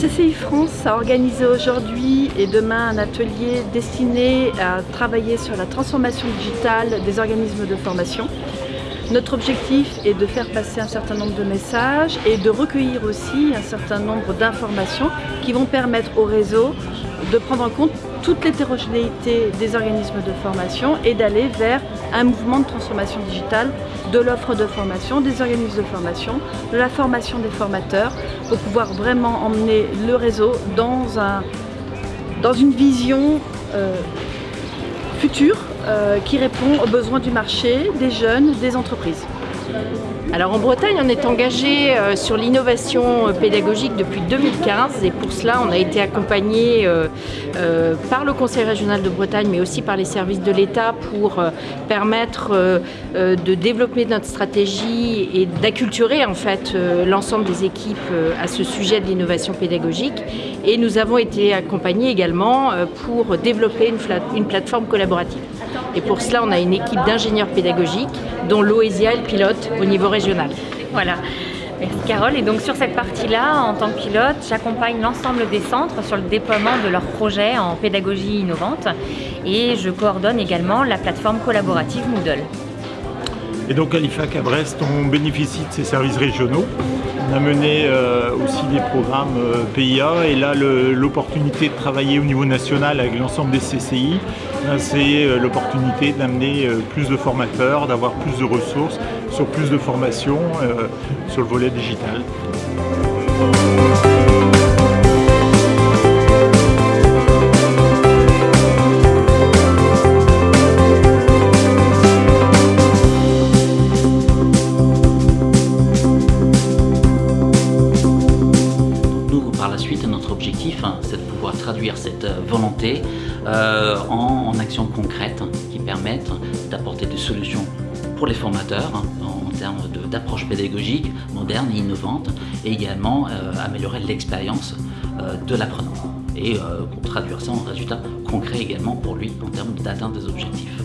CCI France a organisé aujourd'hui et demain un atelier destiné à travailler sur la transformation digitale des organismes de formation. Notre objectif est de faire passer un certain nombre de messages et de recueillir aussi un certain nombre d'informations qui vont permettre au réseau de prendre en compte toute l'hétérogénéité des organismes de formation et d'aller vers un mouvement de transformation digitale de l'offre de formation, des organismes de formation, de la formation des formateurs pour pouvoir vraiment emmener le réseau dans, un, dans une vision euh, future euh, qui répond aux besoins du marché, des jeunes, des entreprises. Alors en Bretagne, on est engagé euh, sur l'innovation euh, pédagogique depuis 2015 et pour cela, on a été accompagné euh, par le Conseil régional de Bretagne mais aussi par les services de l'État pour permettre de développer notre stratégie et d'acculturer en fait l'ensemble des équipes à ce sujet de l'innovation pédagogique. Et nous avons été accompagnés également pour développer une, plateforme collaborative. Et pour cela, on a une équipe d'ingénieurs pédagogiques dont l'OESIA est le pilote au niveau régional. Voilà. Merci Carole. Et donc sur cette partie-là, en tant que pilote, j'accompagne l'ensemble des centres sur le déploiement de leurs projets en pédagogie innovante et je coordonne également la plateforme collaborative Moodle. Et donc à l'IFAC à Brest, on bénéficie de ces services régionaux. On a mené euh, aussi des programmes euh, PIA et là l'opportunité de travailler au niveau national avec l'ensemble des CCI, ben, c'est euh, l'opportunité d'amener plus de formateurs, d'avoir plus de ressources sur plus de formations sur le volet digital. Notre objectif, hein, c'est de pouvoir traduire cette euh, volonté euh, en, actions concrètes qui permettent d'apporter des solutions pour les formateurs hein, en termes d'approche pédagogique moderne et innovante et également euh, améliorer l'expérience de l'apprenant et traduire ça en résultats concrets également pour lui en termes d'atteinte des objectifs.